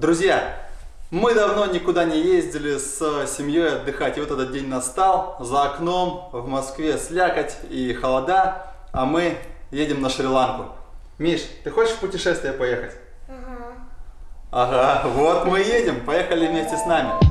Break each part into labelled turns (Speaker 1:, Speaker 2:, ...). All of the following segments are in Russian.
Speaker 1: Друзья, мы давно никуда не ездили с семьей отдыхать, и вот этот день настал. За окном в Москве слякоть и холода, а мы едем на Шри-Ланку. Миш, ты хочешь в путешествие поехать? Ага. Ага, вот мы едем, поехали вместе с нами.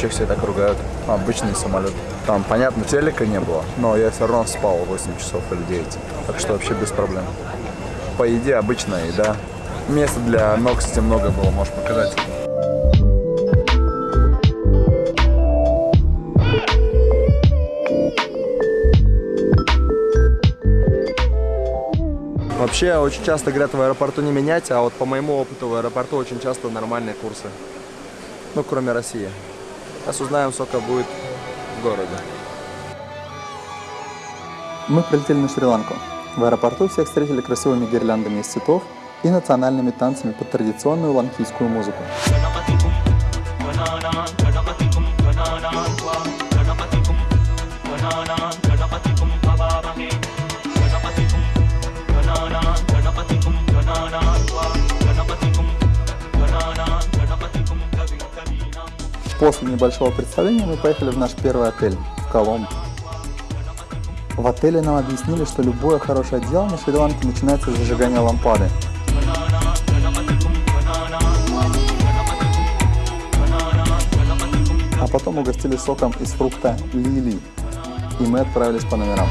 Speaker 2: Что все так ругают. Обычный самолет. Там, понятно, телека не было, но я все равно спал 8 часов или 9. Так что вообще без проблем. По еде обычная еда. Места для ног, кстати, много было, можешь показать. Вообще, очень часто говорят в аэропорту не менять, а вот по моему опыту в аэропорту очень часто нормальные курсы. Ну, кроме России. Сейчас узнаем, сколько будет в городе.
Speaker 3: Мы прилетели на Шри-Ланку. В аэропорту всех встретили красивыми гирляндами из цветов и национальными танцами под традиционную ланкийскую музыку. После небольшого представления мы поехали в наш первый отель в Коломбо. В отеле нам объяснили, что любое хорошее дело на Шри-Ланке начинается с зажигания лампады. А потом угостили соком из фрукта лили, и мы отправились по номерам.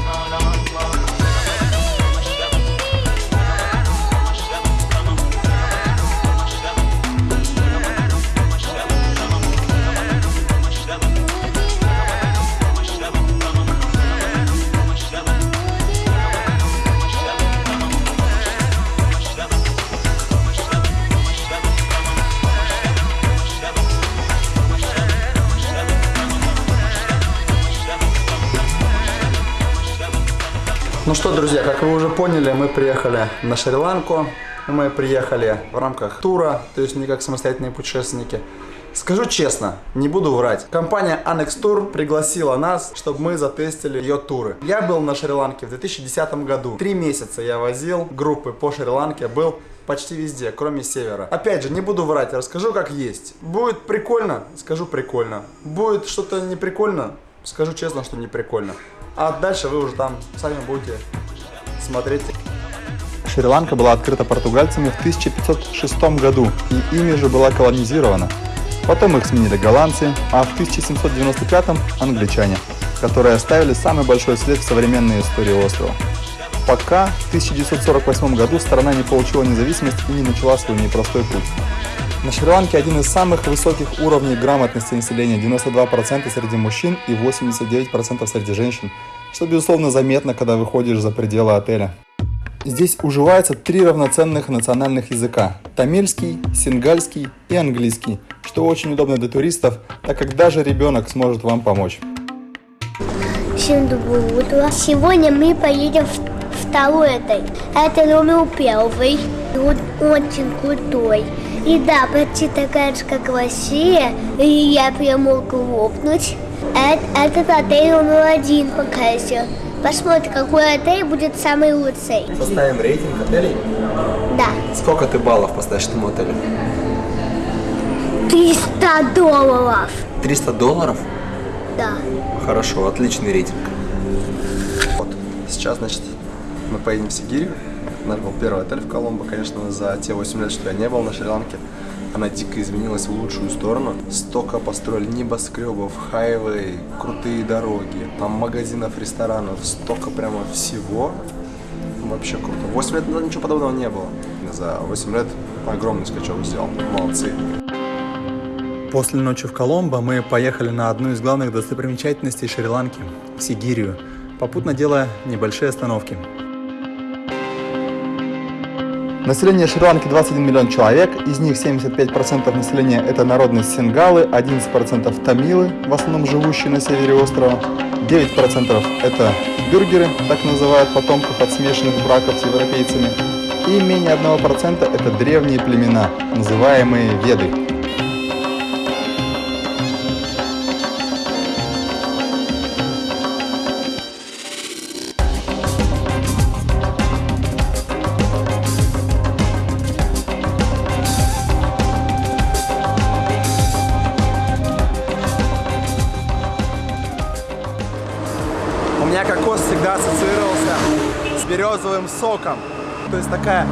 Speaker 1: Друзья, как вы уже поняли, мы приехали на Шри-Ланку. Мы приехали в рамках тура, то есть не как самостоятельные путешественники. Скажу честно, не буду врать. Компания Annex Tour пригласила нас, чтобы мы затестили ее туры. Я был на Шри-Ланке в 2010 году. Три месяца я возил группы по Шри-Ланке, был почти везде, кроме севера. Опять же, не буду врать, расскажу как есть. Будет прикольно, скажу прикольно. Будет что-то не прикольно, скажу честно, что не прикольно. А дальше вы уже там сами будете смотреть.
Speaker 3: Шри-Ланка была открыта португальцами в 1506 году и ими же была колонизирована. Потом их сменили голландцы, а в 1795 англичане, которые оставили самый большой след в современной истории острова. Пока в 1948 году страна не получила независимость и не начала свой непростой путь. На Шри-Ланке один из самых высоких уровней грамотности населения, 92% среди мужчин и 89% среди женщин, что безусловно заметно, когда выходишь за пределы отеля. Здесь уживается три равноценных национальных языка – тамильский, сингальский и английский, что очень удобно для туристов, так как даже ребенок сможет вам помочь.
Speaker 4: Всем доброе утро. Сегодня мы поедем в второй отель. Это номер первый. Он очень крутой. И да, почти такая же, как в России. И я прям мог лопнуть. Эт- Этот отель номер один пока еще. Посмотрим, какой отель будет самый лучший.
Speaker 2: Составим рейтинг отелей.
Speaker 4: Да.
Speaker 2: Сколько ты баллов поставишь этому отелю?
Speaker 4: 300 долларов.
Speaker 2: 300 долларов?
Speaker 4: Да.
Speaker 2: Хорошо, отличный рейтинг. Вот, сейчас, значит, мы поедем в Сигирию. Наш был первый отель в Коломбо, конечно, за те 8 лет, что я не был на Шри-Ланке. Она дико изменилась в лучшую сторону. Столько построили небоскребов, хайвей, крутые дороги, там магазинов, ресторанов, столько прямо всего. Вообще круто. 8 лет назад ничего подобного не было. За 8 лет огромный скачок сделал. Молодцы.
Speaker 3: После ночи в Коломбо мы поехали на одну из главных достопримечательностей Шри-Ланки – Сигирию, попутно делая небольшие остановки.
Speaker 5: Население Шри-Ланки 21 миллион человек, из них 75% населения это народность сингалы, 11% тамилы, в основном живущие на севере острова, 9% это бюргеры, так называют потомков от смешанных браков с европейцами, и менее 1% это древние племена, называемые веды.
Speaker 3: Березовым соком. То есть такая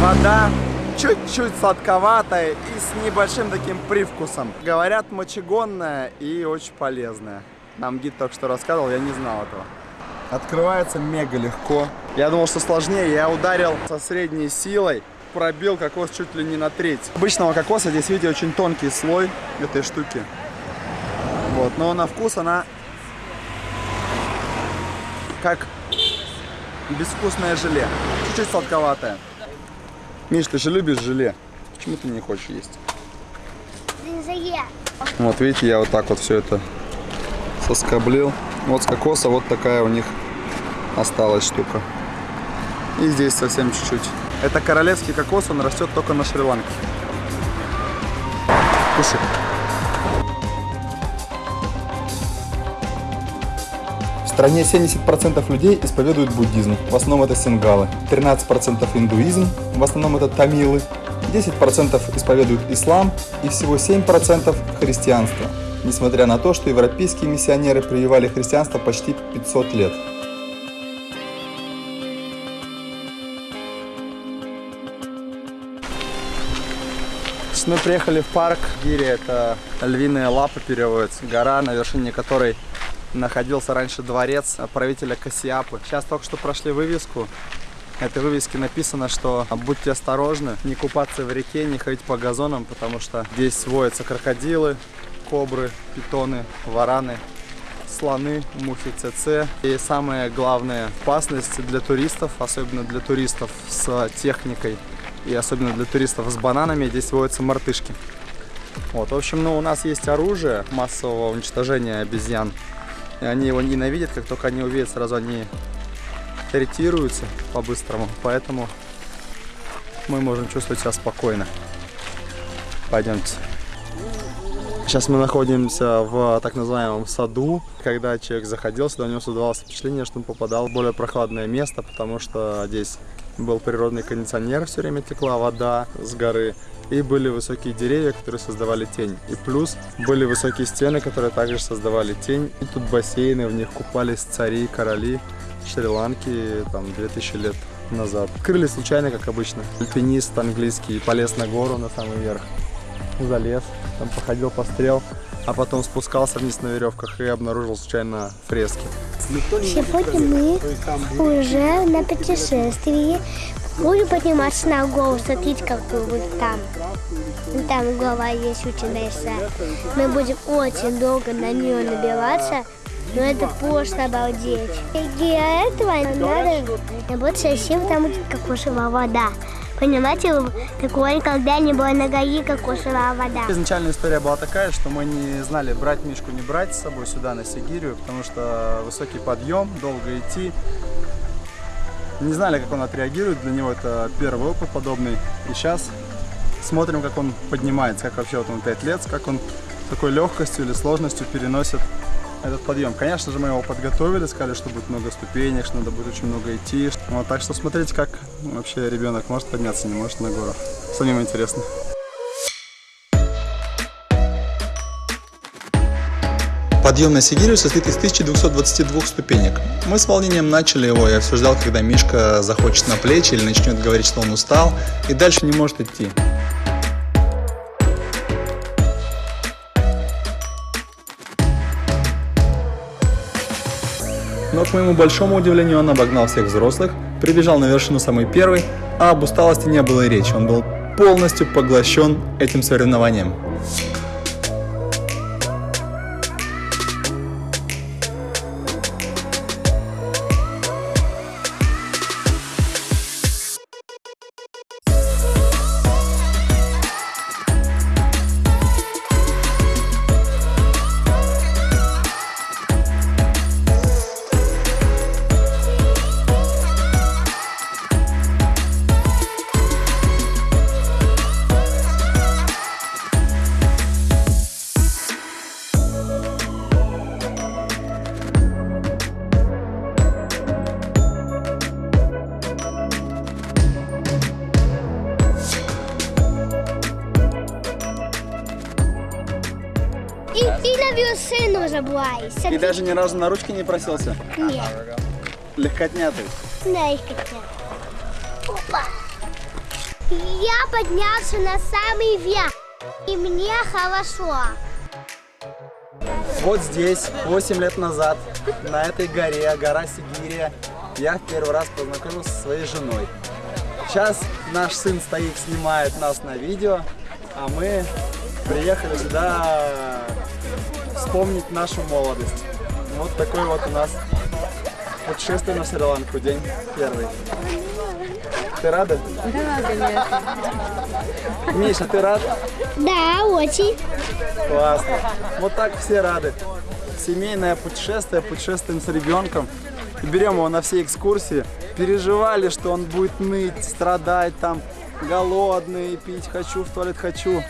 Speaker 3: вода чуть-чуть сладковатая и с небольшим таким привкусом. Говорят, мочегонная и очень полезная. Нам гид только что рассказывал, я не знал этого. Открывается мега легко. Я думал, что сложнее. Я ударил со средней силой, пробил кокос чуть ли не на треть. Обычного кокоса здесь, видите, очень тонкий слой этой штуки. Вот, но на вкус она как безвкусное желе. Чуть-чуть сладковатое. Миш, ты же любишь желе. Почему ты не хочешь есть? Вот видите, я вот так вот все это соскоблил. Вот с кокоса вот такая у них осталась штука. И здесь совсем чуть-чуть. Это королевский кокос, он растет только на Шри-Ланке. Кушай.
Speaker 5: Стране 70% людей исповедуют буддизм, в основном это сингалы, 13% индуизм, в основном это тамилы, 10% исповедуют ислам и всего 7% христианство, несмотря на то, что европейские миссионеры прививали христианство почти 500 лет.
Speaker 3: Мы приехали в парк Гири, это львиная лапа переводится, гора, на вершине которой находился раньше дворец правителя Кассиапы. Сейчас только что прошли вывеску. На этой вывеске написано, что будьте осторожны, не купаться в реке, не ходить по газонам, потому что здесь водятся крокодилы, кобры, питоны, вараны, слоны, мухи ЦЦ. И самая главная опасность для туристов, особенно для туристов с техникой и особенно для туристов с бананами, здесь водятся мартышки. Вот, в общем, ну, у нас есть оружие массового уничтожения обезьян. И они его ненавидят, как только они увидят, сразу они ретируются по-быстрому. Поэтому мы можем чувствовать себя спокойно. Пойдемте. Сейчас мы находимся в так называемом саду. Когда человек заходил сюда, у него создавалось впечатление, что он попадал в более прохладное место, потому что здесь был природный кондиционер, все время текла вода с горы. И были высокие деревья, которые создавали тень. И плюс были высокие стены, которые также создавали тень. И тут бассейны, в них купались цари, короли Шри-Ланки там 2000 лет назад. Открыли случайно, как обычно. Альпинист английский полез на гору на самый верх. Залез, там походил, пострел, а потом спускался вниз на веревках и обнаружил случайно фрески.
Speaker 4: Сегодня мы уже на путешествии. Будем подниматься на гору, смотрите, какую вот там. Там голова есть очень большая. Мы будем очень долго на нее набиваться, но это просто обалдеть. И для этого надо работать совсем там будет кокосовая вода. Понимаете, такое никогда не было на горе кокосовая вода.
Speaker 3: Изначально история была такая, что мы не знали, брать Мишку, не брать с собой сюда, на Сигирию, потому что высокий подъем, долго идти. Не знали, как он отреагирует, для него это первый опыт подобный. И сейчас смотрим, как он поднимается, как вообще вот он 5 лет, как он такой легкостью или сложностью переносит этот подъем. Конечно же, мы его подготовили, сказали, что будет много ступенек, что надо будет очень много идти. Вот, так что смотрите, как вообще ребенок может подняться, не может на гору. Самим интересно.
Speaker 5: Подъем на Сигирию состоит из 1222 ступенек. Мы с волнением начали его, я все ждал, когда Мишка захочет на плечи или начнет говорить, что он устал и дальше не может идти. Но, к моему большому удивлению, он обогнал всех взрослых, прибежал на вершину самый первый, а об усталости не было и речи. Он был полностью поглощен этим соревнованием.
Speaker 4: Самую сыну забываюсь.
Speaker 3: И даже ни разу на ручки не просился?
Speaker 4: Нет,
Speaker 3: Легкотнятый.
Speaker 4: да, их хотел. Опа. Я поднялся на самый верх. И мне хорошо.
Speaker 3: Вот здесь, 8 лет назад, на этой горе, гора Сигирия, я в первый раз познакомился со своей женой. Сейчас наш сын стоит, снимает нас на видео, а мы приехали сюда вспомнить нашу молодость. Вот такой вот у нас путешествие на Шри-Ланку, день первый. Ты рада? Миша, ты рад?
Speaker 4: Да, очень.
Speaker 3: Классно. Вот так все рады. Семейное путешествие, путешествуем с ребенком. Берем его на все экскурсии. Переживали, что он будет ныть, страдать там, голодный, пить хочу, в туалет хочу.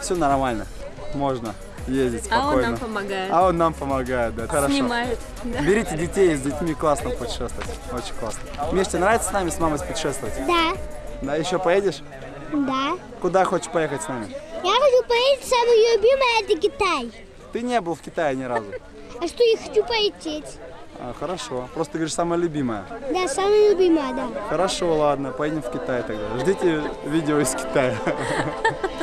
Speaker 3: Все нормально. Можно ездить
Speaker 6: А
Speaker 3: спокойно.
Speaker 6: он нам помогает.
Speaker 3: А он нам помогает, да, хорошо.
Speaker 6: Снимает. Да.
Speaker 3: Берите детей, с детьми классно путешествовать. Очень классно. Миш, тебе нравится с нами, с мамой путешествовать?
Speaker 4: Да,
Speaker 3: Да, еще поедешь?
Speaker 4: да.
Speaker 3: Куда хочешь поехать с нами?
Speaker 4: Я хочу поехать, самое любимое это Китай.
Speaker 3: Ты не был в Китае ни разу.
Speaker 4: А что я хочу полететь?
Speaker 3: А, хорошо. Просто ты говоришь, самое любимое.
Speaker 4: Да, самое любимое, да.
Speaker 3: Хорошо, ладно, поедем в Китай тогда. Ждите видео из Китая.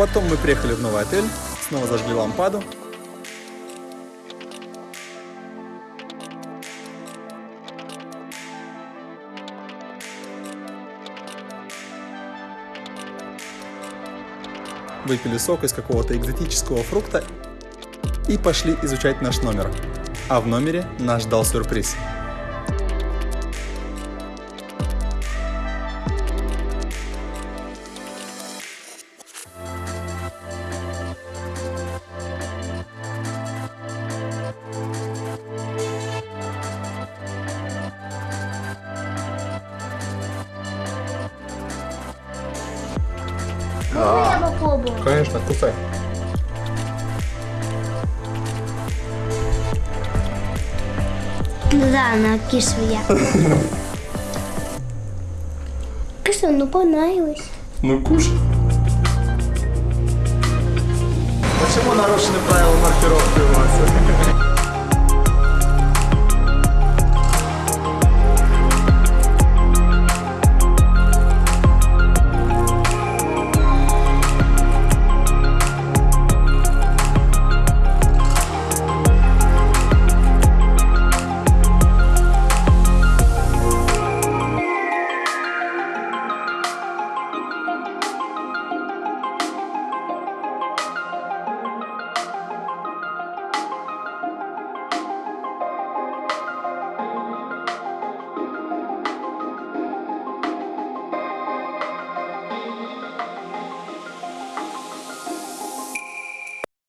Speaker 3: Потом мы приехали в новый отель, снова зажгли лампаду. Выпили сок из какого-то экзотического фрукта и пошли изучать наш номер. А в номере нас ждал сюрприз. Конечно, кусай.
Speaker 4: Ну да, она кислая. Кисло, ну понравилось.
Speaker 3: Ну кушай. Почему нарушены правила маркировки у вас?